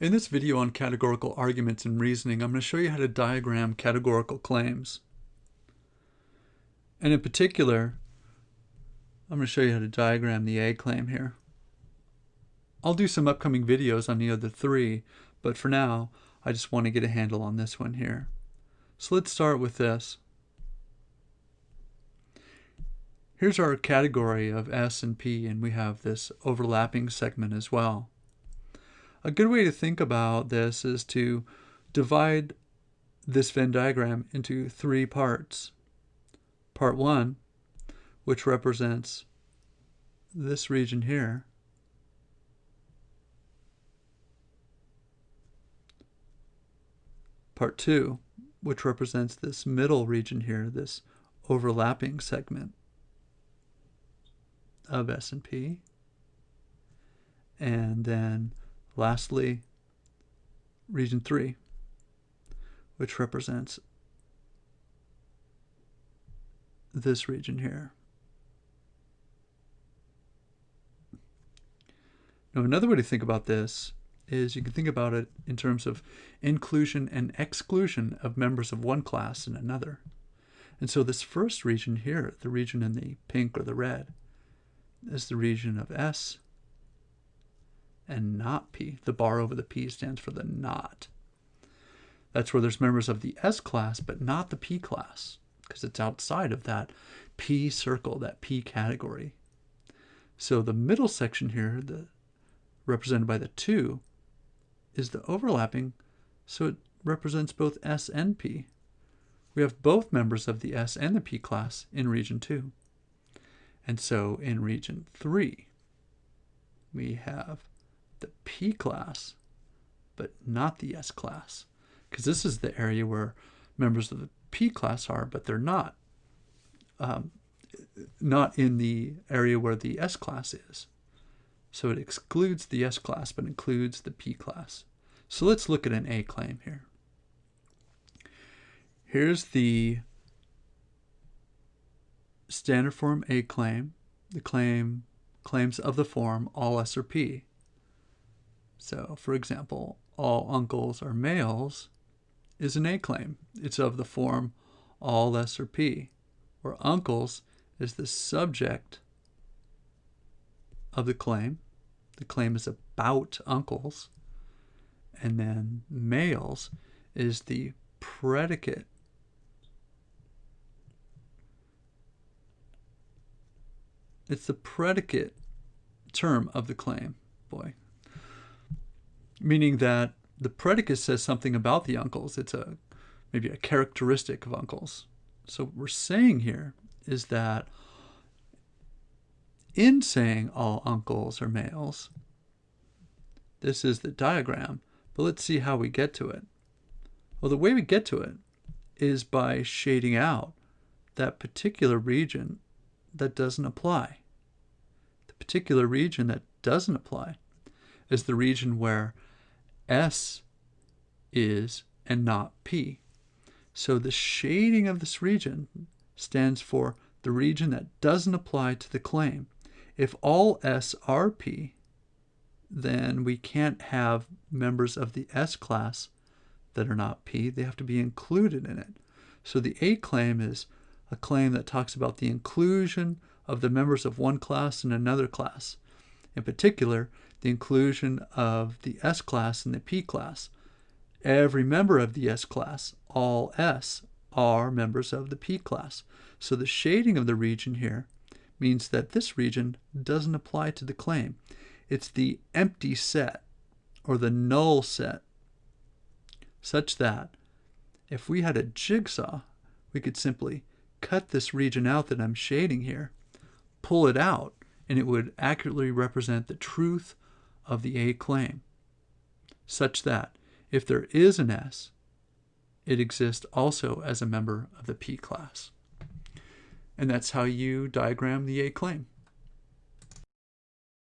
In this video on categorical arguments and reasoning, I'm going to show you how to diagram categorical claims. And in particular, I'm going to show you how to diagram the A claim here. I'll do some upcoming videos on the other three, but for now, I just want to get a handle on this one here. So let's start with this. Here's our category of S and P, and we have this overlapping segment as well. A good way to think about this is to divide this Venn diagram into three parts. Part 1, which represents this region here. Part 2, which represents this middle region here, this overlapping segment of S&P. And then Lastly, region 3, which represents this region here. Now, another way to think about this is you can think about it in terms of inclusion and exclusion of members of one class in another. And so this first region here, the region in the pink or the red, is the region of S and not P. The bar over the P stands for the not. That's where there's members of the S class, but not the P class, because it's outside of that P circle, that P category. So the middle section here, the represented by the 2, is the overlapping, so it represents both S and P. We have both members of the S and the P class in region 2. And so in region 3, we have the P class, but not the S class. Because this is the area where members of the P class are, but they're not. Um, not in the area where the S class is. So it excludes the S class, but includes the P class. So let's look at an A claim here. Here's the standard form A claim. The claim claims of the form all S or P. So, for example, all uncles are males is an A claim. It's of the form all S or P, where uncles is the subject of the claim. The claim is about uncles. And then males is the predicate It's the predicate term of the claim. Boy, meaning that the predicate says something about the uncles. It's a maybe a characteristic of uncles. So what we're saying here is that in saying all uncles are males, this is the diagram, but let's see how we get to it. Well, the way we get to it is by shading out that particular region that doesn't apply. The particular region that doesn't apply is the region where S is and not P. So the shading of this region stands for the region that doesn't apply to the claim. If all S are P, then we can't have members of the S class that are not P. They have to be included in it. So the A claim is a claim that talks about the inclusion of the members of one class in another class. In particular, the inclusion of the S class and the P class. Every member of the S class, all S, are members of the P class. So the shading of the region here means that this region doesn't apply to the claim. It's the empty set or the null set such that if we had a jigsaw, we could simply cut this region out that I'm shading here, pull it out, and it would accurately represent the truth of the A claim, such that if there is an S, it exists also as a member of the P class. And that's how you diagram the A claim.